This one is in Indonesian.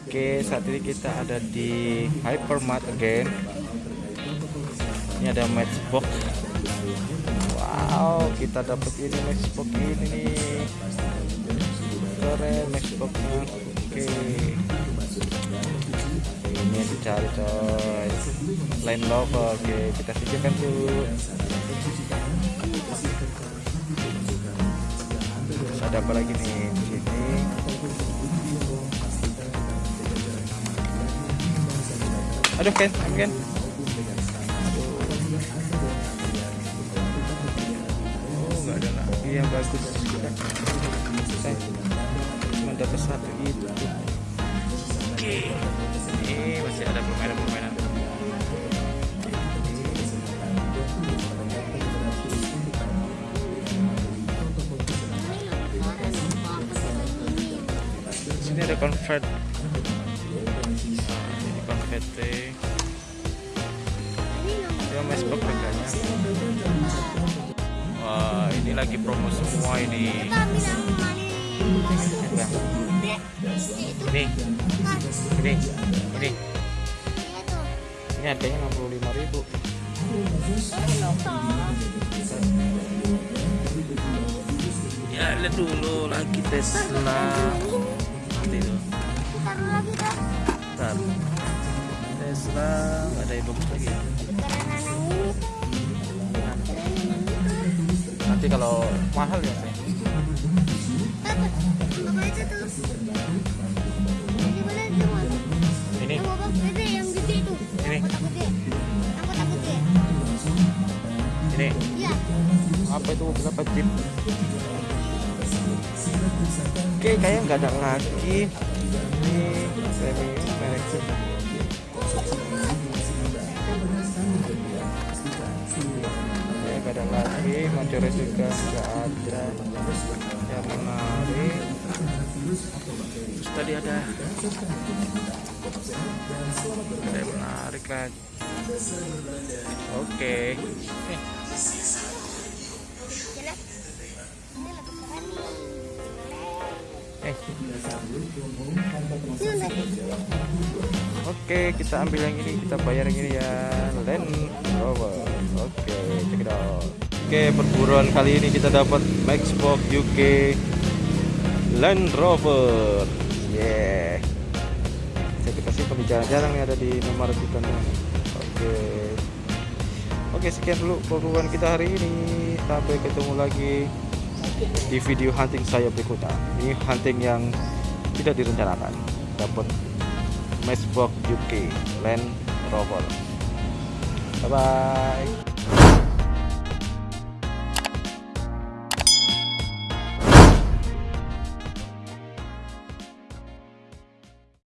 Oke, saat ini kita ada di Hypermart again. Ini ada matchbox. Wow, kita dapat ini matchbox ini nih. Keren matchboxnya. Oke. Ini yang dicari coy. Line lover. Oke, kita sisihkan dulu. Ada apa lagi nih di sini? Aduh Ken, Ken. Oh nggak ada lagi yang bagus. Eh, cuma dapat satu itu. Oke. Ini masih ada permainan-permainan. Sini ada convert. Convert ya matchbox harganya. Wah ini lagi promo semua ini. Ini. Ini. Ini. Ini harganya 65.000 ya lihat dulu lagi Tesla. Nanti tuh Bentar. Ada bagus lagi ya? Nanti kalau mahal ya ini. Apa itu? Chip oke kayaknya nggak ada lagi. Ini premium merek Majoris juga nggak ada yang menarik terus tadi ada ada yang menarik lagi oke eh, eh. Oke, kita ambil yang ini, kita bayar yang ini ya. Land Rover. Oke, check it out. Oke, perburuan kali ini kita dapat Maxbox UK Land Rover. Yeah. Saya kasih pembicaraan jarang yang ada di nomor kita Oke. Oke, sekian dulu perburuan kita hari ini. Sampai ketemu lagi di video hunting saya berikutnya. Ini hunting yang tidak direncanakan. Dapat Matchbox UK Land Rover. Bye bye.